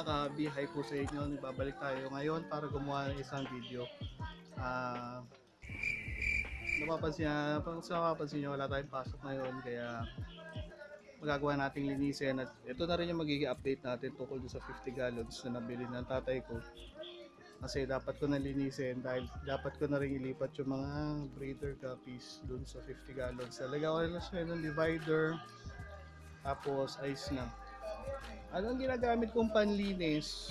mga kabi, hi po sa inyo. Nagbabalik tayo ngayon para gumawa ng isang video. Ah, napapansin, pang sa napapansin nyo, wala tayong pasok ngayon kaya magagawa nating linisin at ito na rin yung magiging update natin tungkol sa 50 gallons na nabili ng tatay ko kasi dapat ko na linisin dahil dapat ko na rin ilipat yung mga breeder guppies doon sa 50 gallons. Talaga ko na siya ng divider tapos ice na. Ano ang ginagamit kong panlinis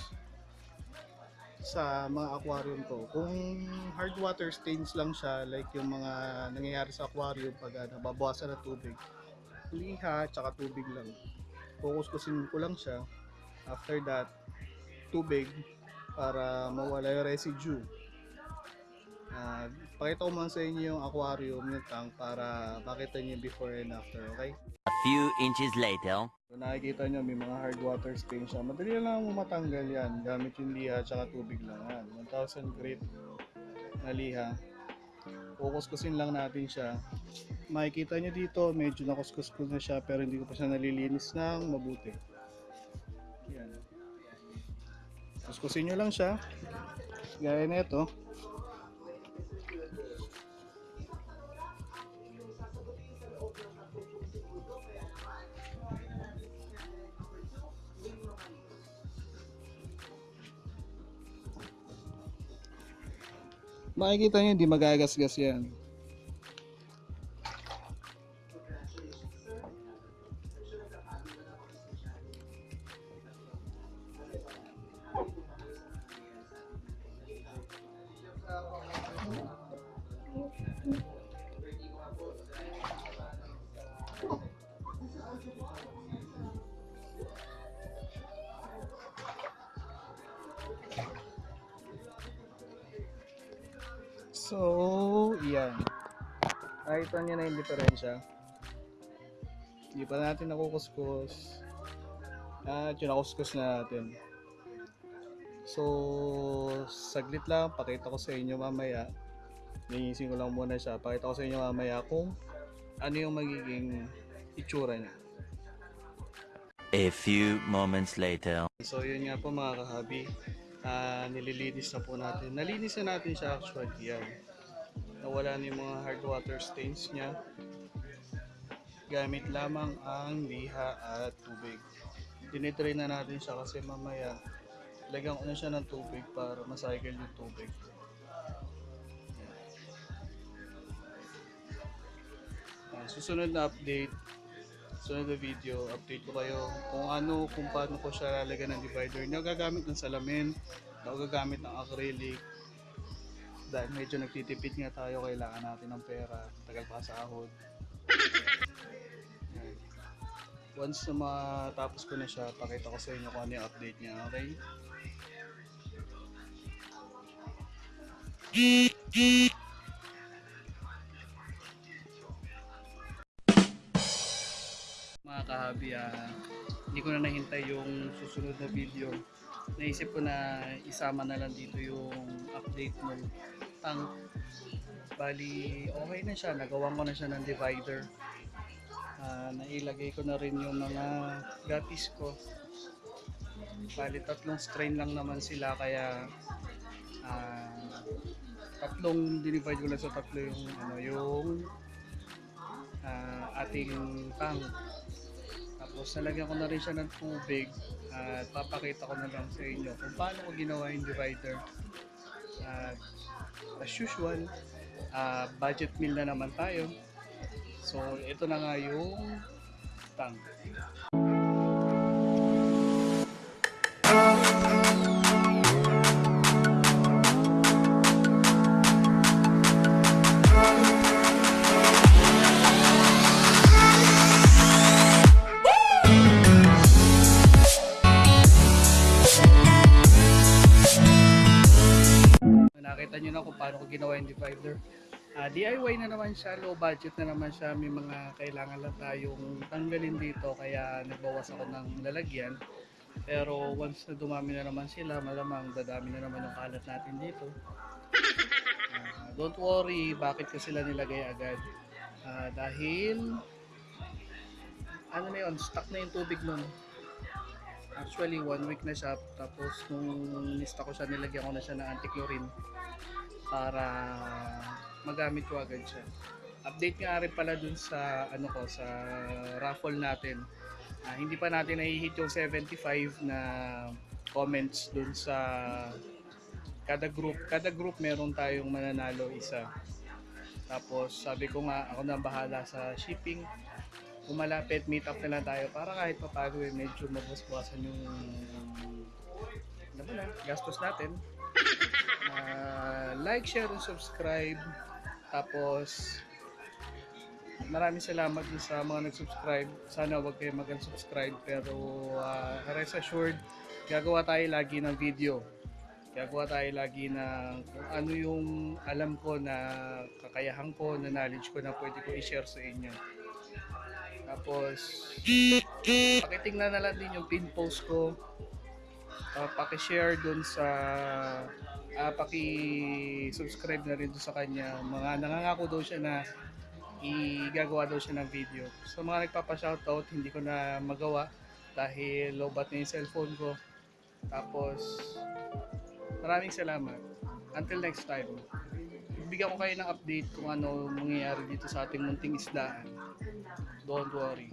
sa mga aquarium ko? Kung hard water stains lang siya, like yung mga nangyayari sa aquarium pag uh, nababawasan ng tubig, liha tsaka tubig lang. Kukuskusin ko lang siya. After that, tubig para mawala yung residue. Uh, pakita ko sa inyo yung aquarium, yung tank para makita yung before and after, okay? A few inches later. So nakikita nyo may mga hard water stain siya. Madali lang matanggal yan gamit yung liha at tubig lang yan. 1,000 grit na liha. Kukuskusin lang natin siya. Makikita nyo dito medyo nakuskus ko na siya pero hindi ko pa siya nalilinis ng mabuti. Yan. Kuskusin nyo lang siya. Gaya na ito. Makikita nyo hindi magagasgas yan. So, yan. Nakita niyo na yung diferensya. Hindi pa natin nakukuskus. At yun, nakuskus na natin. So, saglit lang. Pakita ko sa inyo mamaya. Linisin ko lang muna siya. Pakita ko sa inyo mamaya kung ano yung magiging itsura niya. A few moments later. So, yun nga po mga kahabi. Ah, nililinis na po natin. Nalinis na natin siya actually. Yan. Nawala na yung mga hard water stains niya. Gamit lamang ang liha at tubig. Dinitry na natin siya kasi mamaya lagyan ko na siya ng tubig para macycle yung tubig. Yan. Susunod na update sunod na video, update ko kayo kung ano, kung paano ko siya lalagyan ng divider. Ako gagamit ng salamin, ako gagamit ng acrylic. Dahil medyo nagtitipid nga tayo, kailangan natin ng pera, tagal pa sa ahod. Once na matapos ko na siya, pakita ko sa inyo kung ano yung update niya, okay? mga kahabi, ah, hindi ko na nahintay yung susunod na video. Naisip ko na isama na lang dito yung update ng tank. Bali, okay na siya. Nagawa ko na siya ng divider. Ah, nailagay ko na rin yung mga gapis ko. Bali, tatlong strain lang naman sila kaya ah, tatlong dinivide ko lang sa tatlo yung ano yung ah, ating tank. Tapos nalagyan ko na rin siya ng tubig at papakita ko na lang sa inyo kung paano ko ginawa yung divider. At as usual, ah, budget meal na naman tayo. So ito na nga yung tank. Kung paano ko ginawa yung divider. Ah, DIY na naman siya, low budget na naman siya. May mga kailangan lang tayong tanggalin dito kaya nagbawas ako ng lalagyan. Pero once na dumami na naman sila, malamang dadami na naman yung kalat natin dito. Ah, don't worry, bakit ko sila nilagay agad? Ah, dahil ano na yun, stuck na yung tubig nun. Actually, one week na siya. Tapos, nung nista ko siya, nilagyan ko na siya ng anti-chlorine para magamit ko agad siya. Update nga rin pala dun sa ano ko sa raffle natin. Ah, hindi pa natin nahihit yung 75 na comments dun sa kada group. Kada group meron tayong mananalo isa. Tapos sabi ko nga ako na bahala sa shipping. Kung malapit, meet up na lang tayo para kahit papago eh, medyo mabasbasan yung ano ba na, gastos natin. Ah, like, share, and subscribe. Tapos, maraming salamat sa mga nag-subscribe. Sana wag kayo mag-unsubscribe pero ah, rest assured, gagawa tayo lagi ng video. Gagawa tayo lagi ng kung ano yung alam ko na kakayahan ko, na knowledge ko na pwede ko i-share sa inyo. Tapos, pakitingnan na lang din yung pin post ko. Uh, paki-share dun sa ah paki-subscribe na rin dun sa kanya. Mga nangangako daw siya na igagawa daw siya ng video. Sa mga nagpapa-shoutout, hindi ko na magawa dahil lobat na yung cellphone ko. Tapos, maraming salamat. Until next time. Bigyan ko kayo ng update kung ano mangyayari dito sa ating munting isdaan. Don't worry.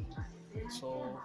So,